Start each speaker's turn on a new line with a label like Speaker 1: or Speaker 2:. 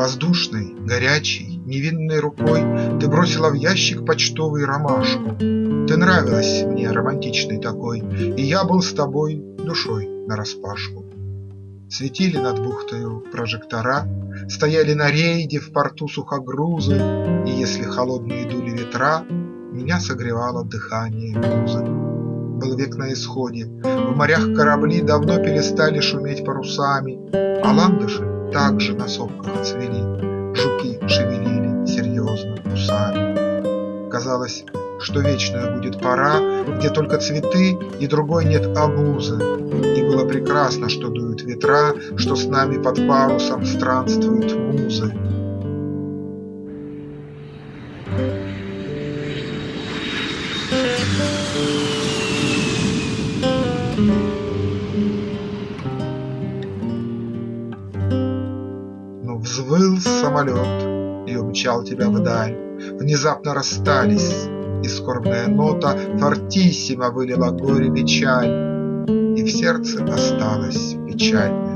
Speaker 1: Воздушной, горячей, невинной рукой Ты бросила в ящик почтовый ромашку. Ты нравилась мне, романтичной такой, И я был с тобой душой нараспашку. Светили над бухтою прожектора, Стояли на рейде в порту сухогрузы, И если холодные дули ветра, Меня согревало дыхание музы. Был век на исходе, в морях корабли Давно перестали шуметь парусами, А ландыши также на сопках цвели, Жуки шевелили серьезно усами. Казалось, что вечная будет пора, Где только цветы и другой нет обузы, И было прекрасно, что дуют ветра, Что с нами под парусом странствуют музы. Но взвыл самолет и умчал тебя вдаль, Внезапно расстались, и скорбная нота Фортиссимо вылила горе печаль, И в сердце осталась печальная